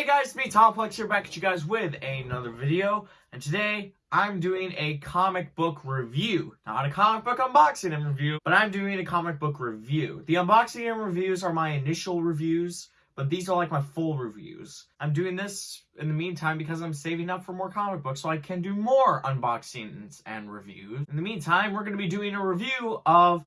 Hey guys, it's me Tomplex here back at you guys with another video, and today I'm doing a comic book review. Not a comic book unboxing and review, but I'm doing a comic book review. The unboxing and reviews are my initial reviews, but these are like my full reviews. I'm doing this in the meantime because I'm saving up for more comic books so I can do more unboxings and reviews. In the meantime, we're going to be doing a review of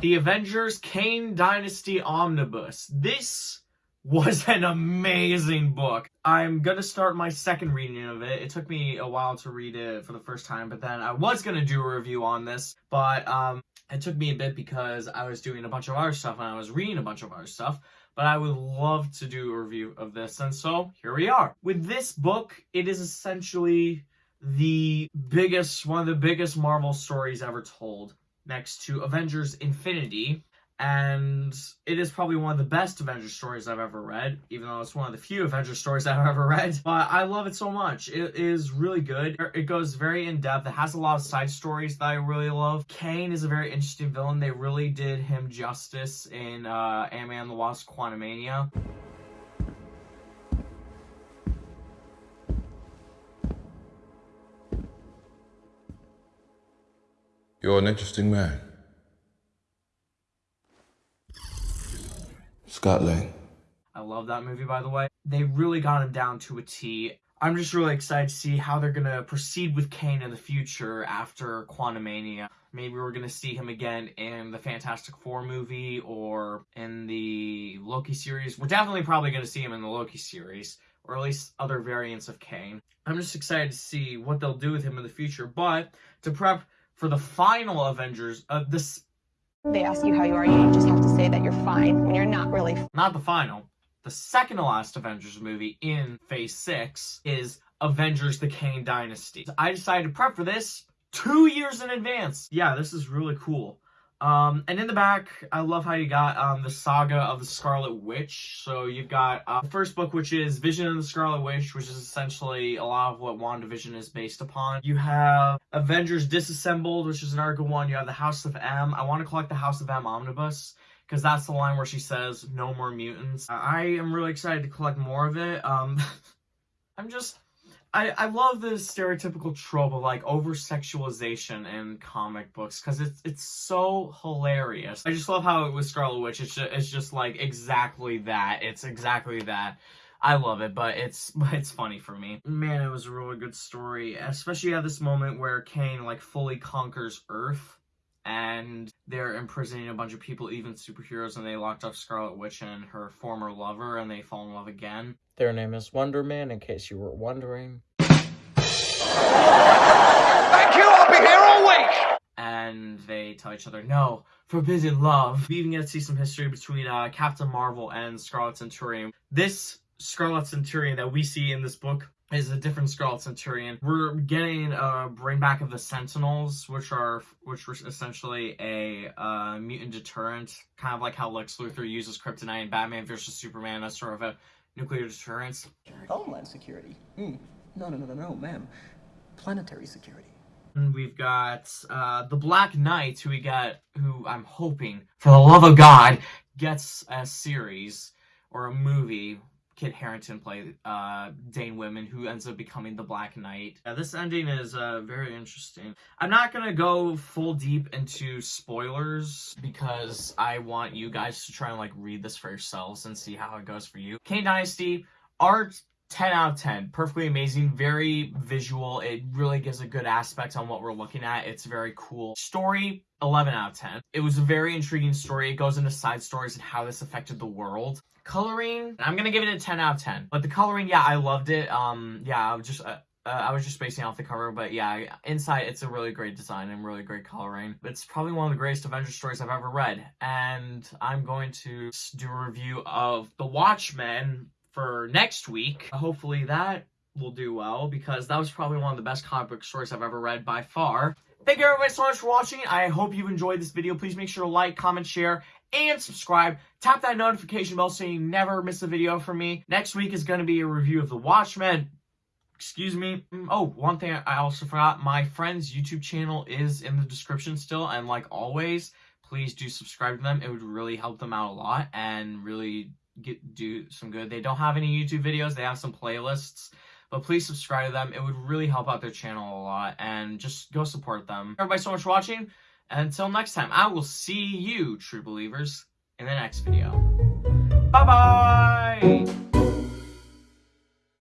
The Avengers Kang Dynasty Omnibus. This was an amazing book. I'm gonna start my second reading of it. It took me a while to read it for the first time, but then I was gonna do a review on this, but um, it took me a bit because I was doing a bunch of other stuff and I was reading a bunch of other stuff. But I would love to do a review of this, and so here we are. With this book, it is essentially the biggest, one of the biggest Marvel stories ever told, next to Avengers Infinity, and it is probably one of the best Avengers stories I've ever read, even though it's one of the few Avengers stories I've ever read. But I love it so much. It is really good. It goes very in depth. It has a lot of side stories that I really love. Kang is a very interesting villain. They really did him justice in uh, Ant-Man the Wasp Quantumania. You're an interesting man. Scott Lang. I love that movie, by the way. They really got him down to a T. I'm just really excited to see how they're gonna proceed with Kang in the future after Quantumania. Maybe we're gonna see him again in the Fantastic Four movie or in the Loki series. We're definitely probably gonna see him in the Loki series, or at least other variants of Kang. I'm just excited to see what they'll do with him in the future. But to prep for the final Avengers, uh, this they ask you how you are, you just have to say that you're fine when you're not really. Not the final. The second to last Avengers movie in Phase 6 is Avengers The Kang Dynasty. I decided to prep for this two years in advance. Yeah, this is really cool. Um, and in the back, I love how you got um, the saga of the Scarlet Witch. So you've got uh, the first book, which is Vision of the Scarlet Witch, which is essentially a lot of what WandaVision is based upon. You have Avengers Disassembled, which is an arc one. You have the House of M. I want to collect the House of M omnibus because that's the line where she says, no more mutants. I am really excited to collect more of it. Um, I'm just I, I love the stereotypical trope of like over sexualization in comic books because it's it's so hilarious. I just love how it was Scarlet Witch. It's just, it's just like exactly that. It's exactly that. I love it, but it's it's funny for me. Man, it was a really good story, especially at this moment where Kang like fully conquers Earth and they're imprisoning a bunch of people, even superheroes, and they locked up Scarlet Witch and her former lover, and they fall in love again. Their name is Wonder Man, in case you were wondering. Thank you, I'll be here all week! And they tell each other, no, forbidden love. We even get to see some history between uh, Captain Marvel and Scarlet Centurion. This Scarlet Centurion that we see in this book is a different Scarlet Centurion. We're getting a bring back of the Sentinels, which are which was essentially a uh, mutant deterrent, kind of like how Lex Luthor uses kryptonite in Batman versus Superman as sort of a nuclear deterrent. Homeland security. Mm. No, no, no, no, no, ma'am. Planetary security. And we've got uh, the Black Knight, who we got, who I'm hoping, for the love of God, gets a series or a movie Kit Harington played uh, Dane Whitman, who ends up becoming the Black Knight. Yeah, this ending is uh, very interesting. I'm not gonna go full deep into spoilers because I want you guys to try and like read this for yourselves and see how it goes for you. Kang Dynasty, art 10 out of 10. Perfectly amazing, very visual. It really gives a good aspect on what we're looking at. It's very cool. Story, 11 out of 10. It was a very intriguing story. It goes into side stories and how this affected the world. Coloring, I'm gonna give it a 10 out of 10. But the coloring, yeah, I loved it. Um, yeah, I was just, uh, uh, I was just basing off the cover, but yeah, inside it's a really great design and really great coloring. It's probably one of the greatest Avengers stories I've ever read, and I'm going to do a review of The Watchmen for next week. Hopefully that will do well, because that was probably one of the best comic book stories I've ever read by far. Thank you everybody so much for watching. I hope you enjoyed this video. Please make sure to like, comment, share, and subscribe. Tap that notification bell so you never miss a video from me. Next week is going to be a review of The Watchmen. Excuse me. Mm, oh, one thing I also forgot. My friend's YouTube channel is in the description still. And like always, please do subscribe to them. It would really help them out a lot and really get do some good. They don't have any YouTube videos. They have some playlists. But please subscribe to them. It would really help out their channel a lot. And just go support them. Everybody so much for watching. Until next time, I will see you, true believers, in the next video. Bye bye!